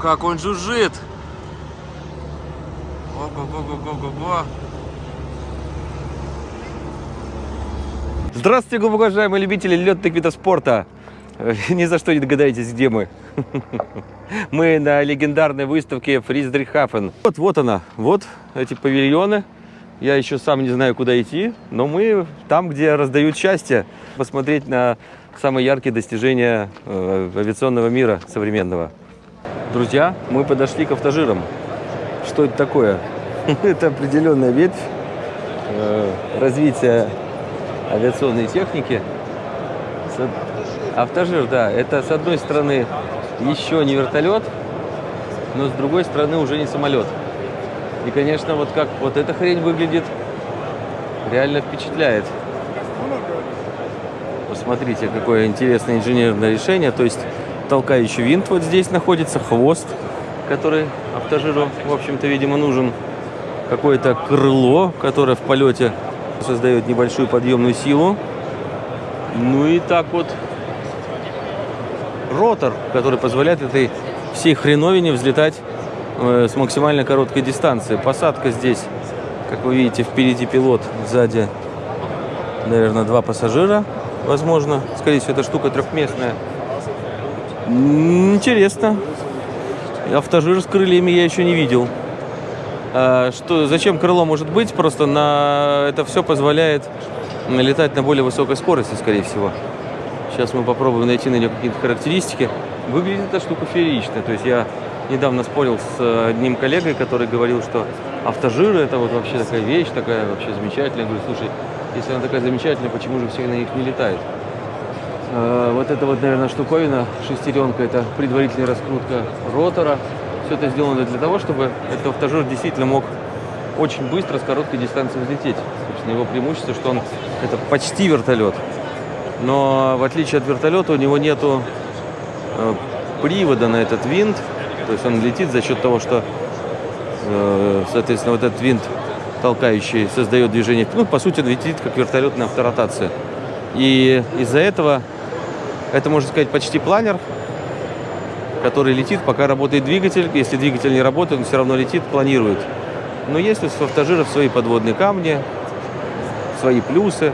Как он жужжит! Ого-го-го-го-го-го! Здравствуйте, глубоко уважаемые любители летных видов спорта! Ни за что не догадаетесь, где мы. Мы на легендарной выставке Фриздрихафен. Вот, вот она, вот эти павильоны. Я еще сам не знаю, куда идти, но мы там, где раздают счастье, посмотреть на самые яркие достижения э, авиационного мира современного. Друзья, мы подошли к автожирам. Что это такое? Это определенная ветвь э, развития авиационной техники. Автожир, да, это с одной стороны еще не вертолет, но с другой стороны уже не самолет. И, конечно, вот как вот эта хрень выглядит, реально впечатляет. Посмотрите, какое интересное инженерное решение. То есть толкающий винт вот здесь находится, хвост, который автожиру, в общем-то, видимо, нужен. Какое-то крыло, которое в полете создает небольшую подъемную силу. Ну и так вот ротор, который позволяет этой всей хреновине взлетать э, с максимально короткой дистанции. Посадка здесь, как вы видите, впереди пилот, сзади, наверное, два пассажира, возможно. Скорее всего, эта штука трехместная. Интересно. Автожир с крыльями я еще не видел. А, что, зачем крыло может быть? Просто на это все позволяет летать на более высокой скорости, скорее всего. Сейчас мы попробуем найти на нее какие-то характеристики. Выглядит эта штука феерично. То есть я недавно спорил с одним коллегой, который говорил, что автожиры это вот вообще такая вещь, такая вообще замечательная. Я говорю, слушай, если она такая замечательная, почему же все на них не летают? Э, Вот эта вот, наверное, штуковина, шестеренка, это предварительная раскрутка ротора. Все это сделано для того, чтобы этот автожир действительно мог очень быстро с короткой дистанции взлететь. Собственно, его преимущество, что он это почти вертолет. Но в отличие от вертолета у него нету э, привода на этот винт. То есть он летит за счет того, что, э, соответственно, вот этот винт толкающий создает движение. Ну, по сути, он летит как вертолетная авторотация. И из-за этого это, можно сказать, почти планер, который летит, пока работает двигатель. Если двигатель не работает, он все равно летит, планирует. Но есть у автожиров свои подводные камни, свои плюсы.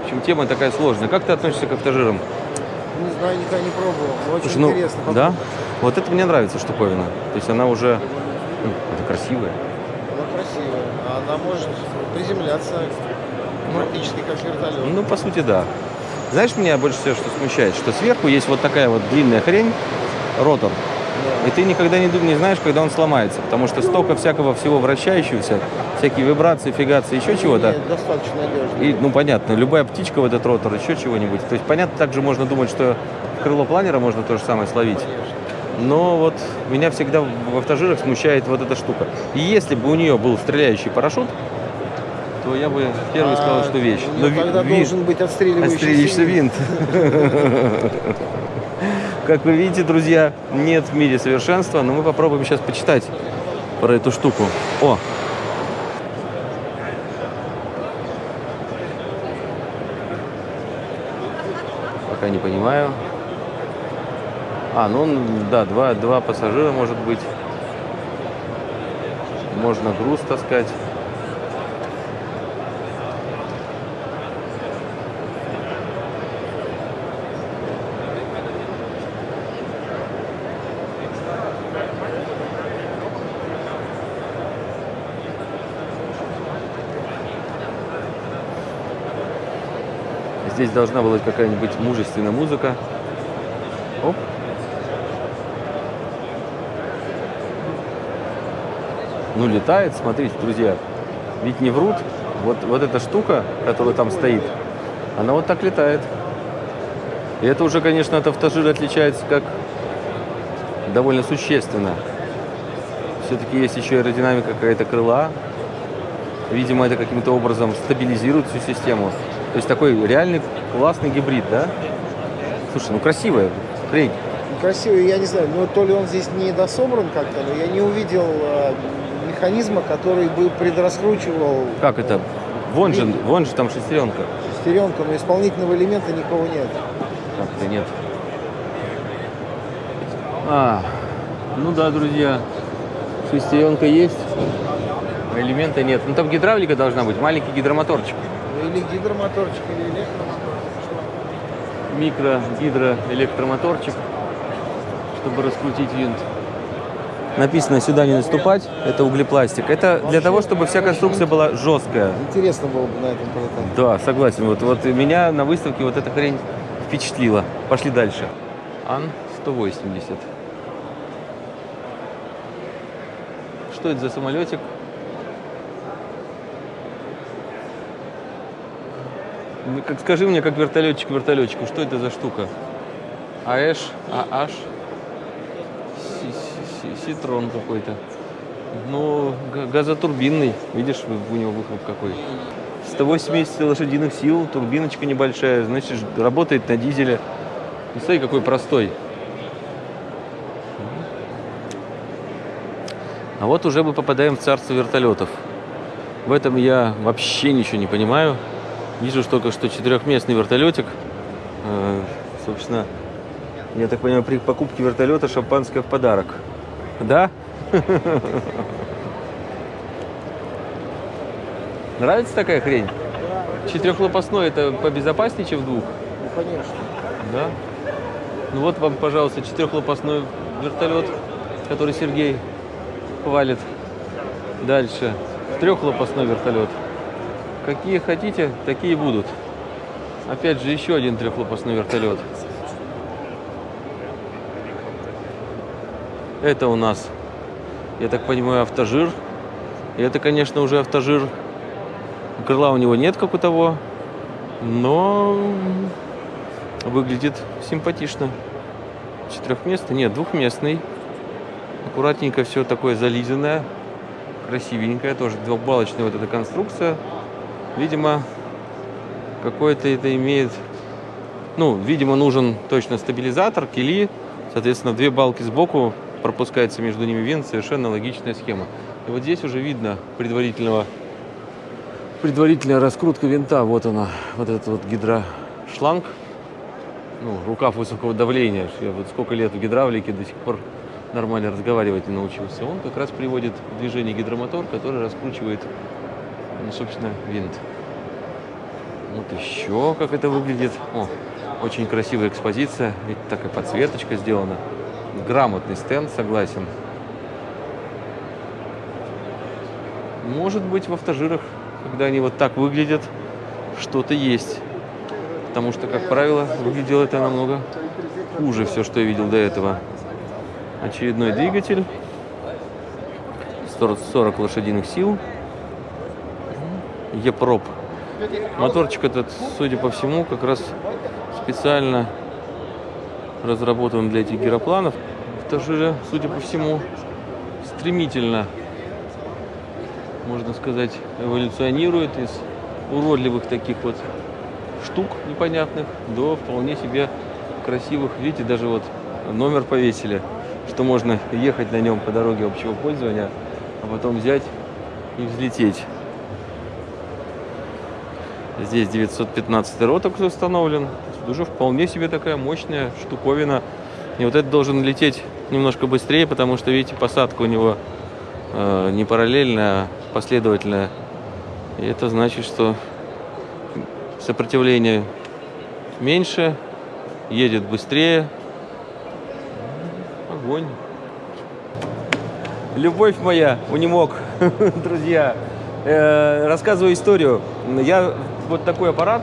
В общем, тема такая сложная. Как ты относишься к автожирам? Не знаю, никогда не пробовал. но Очень Слушай, ну, интересно. да? Вот это мне нравится штуковина. То есть она уже... ну, это красивая. Она красивая. Она может приземляться практически как вертолет. Ну, по сути, да. Знаешь, меня больше всего что смущает? Что сверху есть вот такая вот длинная хрень, ротор. И ты никогда не, не знаешь, когда он сломается. Потому что столько всякого всего вращающегося, всякие вибрации, фигации, еще чего-то. Достаточно надежно. И, ну, понятно, любая птичка в этот ротор, еще чего-нибудь. То есть, понятно, также можно думать, что крыло планера можно то же самое словить. Но вот меня всегда в автожирах смущает вот эта штука. И если бы у нее был стреляющий парашют, то я бы первый сказал, А, что вещь. у неё ви- тогда ви- должен быть отстреливающийся отстреливающийся винт. Как вы видите, друзья, нет в мире совершенства, но мы попробуем сейчас почитать про эту штуку. О, пока не понимаю. А, ну, да, два, два пассажира может быть. Можно груз таскать. Здесь должна была быть какая-нибудь мужественная музыка. Оп. Ну, летает, смотрите, друзья. Ведь не врут. Вот, вот эта штука, которая там стоит, она вот так летает. И это уже, конечно, от автожира отличается как довольно существенно. Все-таки есть еще аэродинамика какая-то крыла. Видимо, это каким-то образом стабилизирует всю систему. То есть такой реальный классный гибрид, да? Слушай, ну красивая хрень. Красивый, я не знаю, но то ли он здесь не дособран как-то, но я не увидел э, механизма, который бы предраскручивал Как это? Вон же, вон же там шестеренка. шестеренку, но исполнительного элемента никого нет. Как-то нет. А, ну да, друзья, шестеренка есть, элемента нет. Ну там гидравлика должна быть, маленький гидромоторчик. Или гидромоторчик, или электромоторчик. Микро гидроэлектромоторчик, чтобы раскрутить винт. Написано сюда не наступать, это углепластик. Это для того, чтобы вся конструкция была жесткая. Интересно было бы на этом полетать. Да, согласен. Вот, вот меня на выставке вот эта хрень впечатлила. Пошли дальше. Ан-180. Что это за самолетик? Ну, Как, скажи мне, как вертолетчик вертолетчику, что это за штука? АЭШ, ААШ, Ситрон какой-то. Ну, га- газотурбинный. Видишь, у него выхлоп какой. 180 лошадиных сил, турбиночка небольшая, значит, работает на дизеле. И смотри, какой простой. А вот уже мы попадаем в царство вертолетов. В этом я вообще ничего не понимаю. Вижу только что четырехместный вертолетик. Э, собственно, я так понимаю, при покупке вертолета шампанское в подарок. Да? Нравится такая хрень? Четырехлопастной это побезопаснее, чем двух? Ну, конечно. Да. Ну вот вам, пожалуйста, четырехлопастной вертолет, который Сергей хвалит. Дальше. Трехлопастной вертолет. Какие хотите, такие будут. Опять же, еще один трехлопастной вертолет. Это у нас, я так понимаю, автожир. И это, конечно, уже автожир. Крыла у него нет, как у того. Но выглядит симпатично. Четырехместный? Нет, двухместный. Аккуратненько все такое зализанное. Красивенькое. Тоже двухбалочная вот эта конструкция. Видимо, какой-то это имеет... Ну, видимо, нужен точно стабилизатор, кили. Соответственно, две балки сбоку пропускается между ними винт. Совершенно логичная схема. И вот здесь уже видно предварительного предварительная раскрутка винта. Вот она, вот этот вот гидрошланг. Ну, рукав высокого давления. Я вот сколько лет в гидравлике до сих пор нормально разговаривать не научился. Он как раз приводит в движение гидромотор, который раскручивает, ну, собственно, винт. Вот еще как это выглядит. О, очень красивая экспозиция. Ведь такая подсветочка сделана. Грамотный стенд, согласен. Может быть, в автожирах, когда они вот так выглядят, что-то есть. Потому что, как правило, выглядело это намного хуже все, что я видел до этого. Очередной двигатель. 40 40 лошадиных сил. Епроп. Моторчик этот, судя по всему, как раз специально разработан для этих гиропланов. Автожире, судя по всему, стремительно можно сказать, эволюционирует из уродливых таких вот штук непонятных до вполне себе красивых. Видите, даже вот номер повесили, что можно ехать на нем по дороге общего пользования, а потом взять и взлететь. Здесь 915 роток установлен. Уже вполне себе такая мощная штуковина. И вот это должен лететь немножко быстрее, потому что, видите, посадка у него э, не параллельная, а последовательная. И это значит, что сопротивление меньше, едет быстрее. Огонь. Любовь моя, унимок, друзья. Э, рассказываю историю. Я вот такой аппарат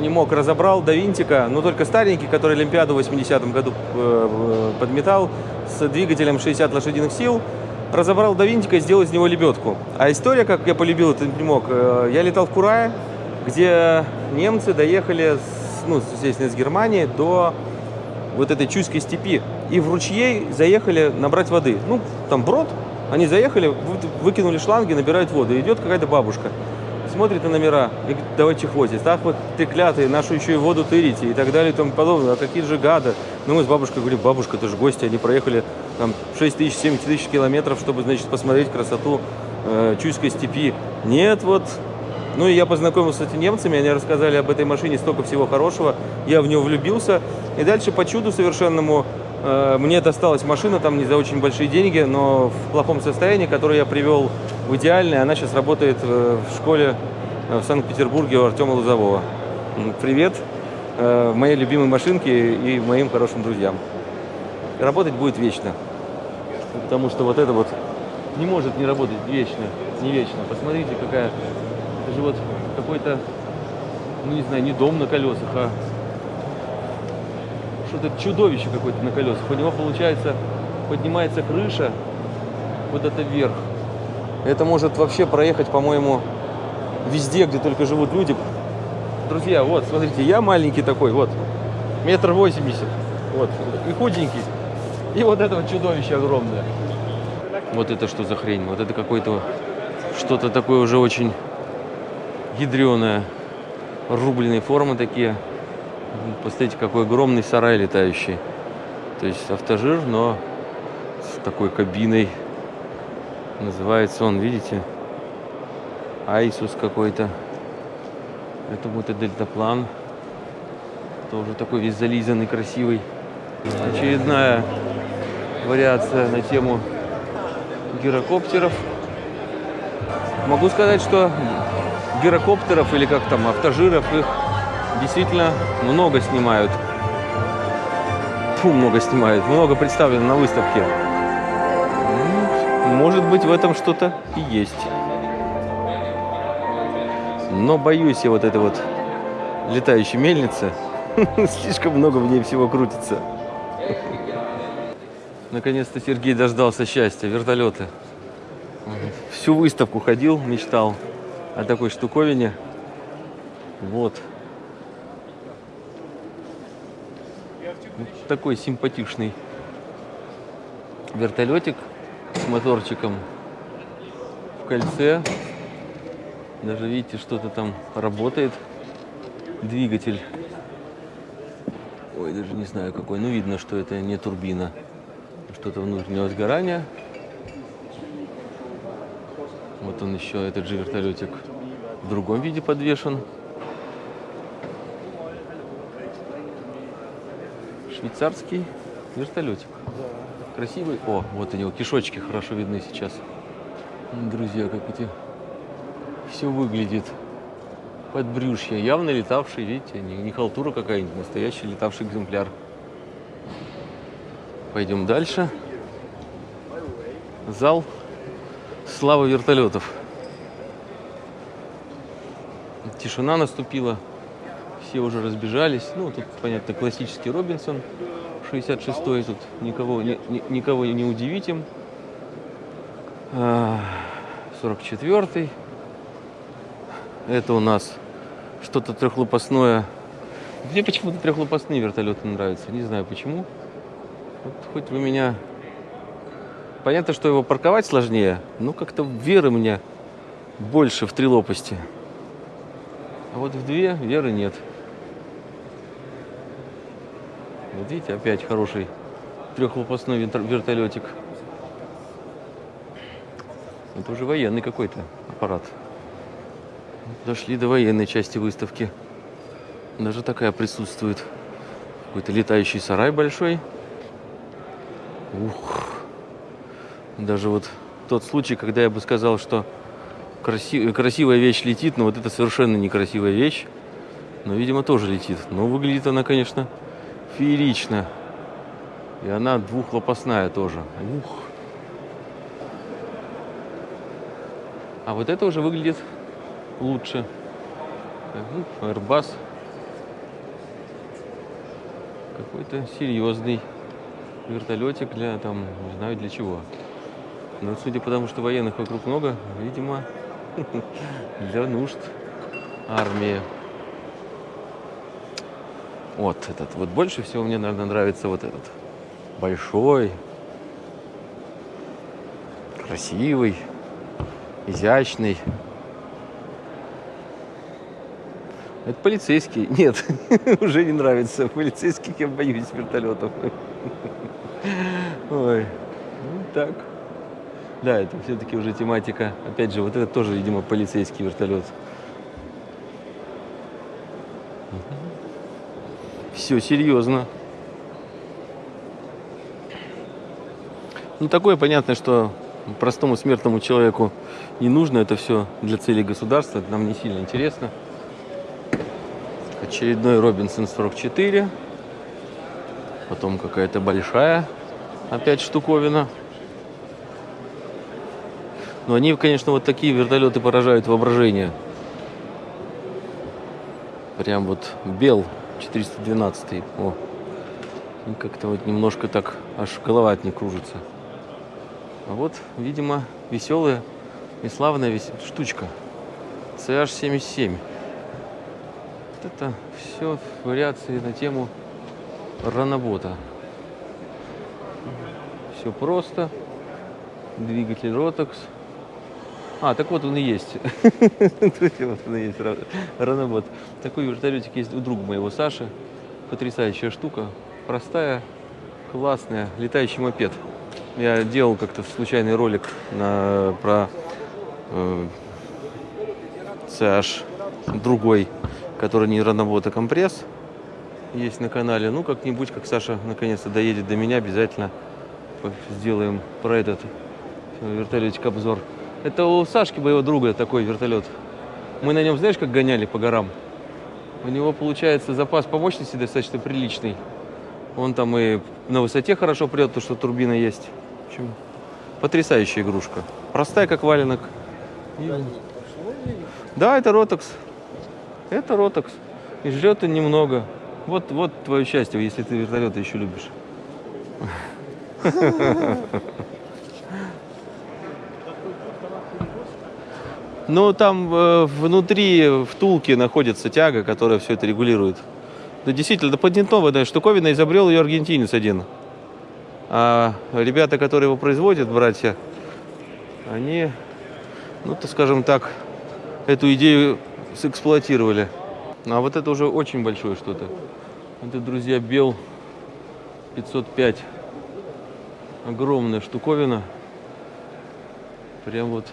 унимок разобрал до винтика, но только старенький, который Олимпиаду в 80-м году э, подметал с двигателем 60 лошадиных сил разобрал до винтика и сделал из него лебедку. А история, как я полюбил этот не мог, э, я летал в Курае, где немцы доехали, с, ну, естественно, из Германии до вот этой Чуйской степи. И в ручьей заехали набрать воды. Ну, там брод, они заехали, вы- выкинули шланги, набирают воду. Идет какая-то бабушка, смотрит на номера и говорит, давайте хватит. Так вот, ты клятые, нашу еще и воду тырите и так далее и тому подобное. А какие же гады. Ну, мы с бабушкой говорим, бабушка, это же гости, они проехали там 6 тысяч, 7 тысяч километров, чтобы, значит, посмотреть красоту э, Чуйской степи. Нет, вот. Ну, и я познакомился с этими немцами, они рассказали об этой машине столько всего хорошего. Я в нее влюбился. И дальше по чуду совершенному Мне досталась машина там не за очень большие деньги, но в плохом состоянии, которую я привел в идеальное. Она сейчас работает э, в школе э, в Санкт-Петербурге у Артема Лузового. Привет э, моей любимой машинке и моим хорошим друзьям. Работать будет вечно. Потому что вот это вот не может не работать вечно, не вечно. Посмотрите, какая... Это же вот какой-то, ну не знаю, не дом на колесах, а что-то чудовище какое-то на колесах. У него, получается, поднимается крыша вот это вверх. Это может вообще проехать, по-моему, везде, где только живут люди. Друзья, вот, смотрите, я маленький такой, вот, метр восемьдесят, вот, и худенький. И вот это вот чудовище огромное. Вот это что за хрень? Вот это какой-то что-то такое уже очень ядреное. Рубленые формы такие. Посмотрите, какой огромный сарай летающий. То есть автожир, но с такой кабиной. Называется он, видите? Айсус какой-то. Это будет дельтаплан. Тоже такой весь зализанный, красивый. Очередная вариация на тему гирокоптеров. Могу сказать, что гирокоптеров или как там, автожиров, их действительно много снимают. Фу, много снимают, много представлено на выставке. М, Может быть, в этом что-то и есть. Но боюсь я вот этой вот летающей мельницы. Слишком много в ней всего крутится. Наконец-то Сергей дождался счастья. Вертолеты. Всю выставку ходил, мечтал о такой штуковине. Вот. Вот такой симпатичный вертолетик с моторчиком в кольце. Даже видите, что-то там работает. Двигатель. Ой, даже не знаю какой. Ну, видно, что это не турбина. Что-то внутреннего сгорания. Вот он еще, этот же вертолетик в другом виде подвешен. Швейцарский вертолетик. Красивый. О, вот него кишочки хорошо видны сейчас. Друзья, как эти все выглядит. Подбрюшье. Явно летавший, видите, не, не халтура какая-нибудь, настоящий летавший экземпляр. Пойдем дальше. Зал славы вертолетов. Тишина наступила. Все уже разбежались. Ну, тут, понятно, классический Робинсон 66-й. Тут никого не, ни- никого не удивить им. А, 44-й. Это у нас что-то трехлопастное. Мне почему-то трехлопастные вертолеты нравятся. Не знаю почему. Вот хоть вы меня... Понятно, что его парковать сложнее, но как-то веры мне больше в три лопасти. А вот в две веры нет. Вот видите, опять хороший трехлопастной вертолетик. Это уже военный какой-то аппарат. Дошли до военной части выставки. Даже такая присутствует. Какой-то летающий сарай большой. Ух. Даже вот тот случай, когда я бы сказал, что краси- красивая вещь летит, но вот это совершенно некрасивая вещь. Но, видимо, тоже летит. Но выглядит она, конечно, феерично. И она двухлопастная тоже. Ух. А вот это уже выглядит лучше. Ну, Airbus. Какой-то серьезный вертолетик для там, не знаю для чего. Но судя по тому, что военных вокруг много, видимо, для нужд армии. Вот этот. Вот больше всего мне, наверное, нравится вот этот. Большой, красивый, изящный. Это полицейский. Нет, уже не нравится. Полицейских я боюсь вертолетов. Ой, ну так. Да, это все-таки уже тематика. Опять же, вот это тоже, видимо, полицейский вертолет. Все серьезно. Ну, такое понятно, что простому смертному человеку не нужно. Это все для целей государства. Это нам не сильно интересно. Очередной Робинсон 44. Потом какая-то большая опять штуковина. Но они, конечно, вот такие вертолеты поражают воображение. Прям вот бел 412. О. Как-то вот немножко так аж голова от них кружится. А вот, видимо, веселая и славная вес... штучка. CH77. Вот это все вариации на тему ранобота. Все просто. Двигатель Rotax. А, так вот он и есть. Вот он и есть, ранобот. Такой вертолетик есть у друга моего Саши. Потрясающая штука. Простая, классная. Летающий мопед. Я делал как-то случайный ролик на, про э, CH другой, который не ранобот, а компресс. Есть на канале. Ну, как-нибудь, как Саша наконец-то доедет до меня, обязательно сделаем про этот вертолетик обзор. Это у Сашки, моего друга, такой вертолет. Мы на нем, знаешь, как гоняли по горам? У него, получается, запас по мощности достаточно приличный. Он там и на высоте хорошо прет, потому что турбина есть. В общем, потрясающая игрушка. Простая, как валенок. И... Да, это Ротокс. Это Ротокс. И жрет он немного. Вот, вот твое счастье, если ты вертолеты еще любишь. Ну, там э, внутри втулки находится тяга, которая все это регулирует. Да, действительно, это патентованная штуковина, изобрел ее аргентинец один. А ребята, которые его производят, братья, они, ну, то скажем так, эту идею сэксплуатировали. А вот это уже очень большое что-то. Это, друзья, Бел 505. Огромная штуковина. Прям вот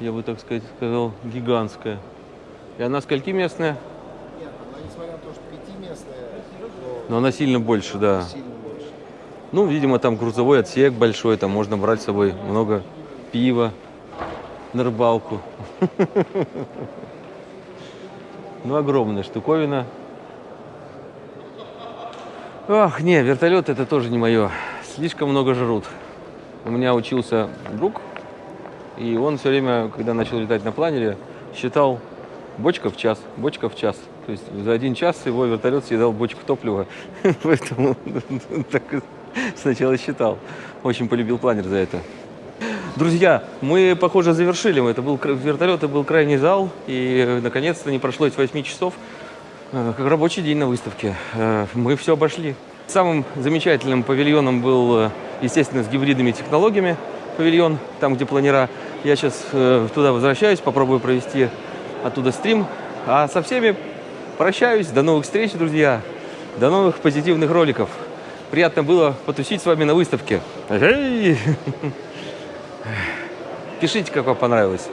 я бы так сказать сказал, гигантская. И она сколькиместная? Нет, она, несмотря на то, что пятиместная, то Но она сильно больше, да. Ну, видимо, там грузовой отсек большой, там можно брать с собой много пива на рыбалку. Ну, огромная штуковина. Ах, не, вертолет это тоже не мое. Слишком много жрут. У меня учился друг и он все время, когда начал летать на планере, считал бочка в час, бочка в час. То есть за один час его вертолет съедал бочку топлива. Поэтому так сначала считал. Очень полюбил планер за это. Друзья, мы, похоже, завершили. Это был вертолет, это был крайний зал. И, наконец-то, не прошло эти 8 часов, э, как рабочий день на выставке. Э, мы все обошли. Самым замечательным павильоном был, э, естественно, с гибридными технологиями павильон, там, где планера. Я сейчас э, туда возвращаюсь, попробую провести оттуда стрим. А со всеми прощаюсь. До новых встреч, друзья. До новых позитивных роликов. Приятно было потусить с вами на выставке. Пишите, как вам понравилось.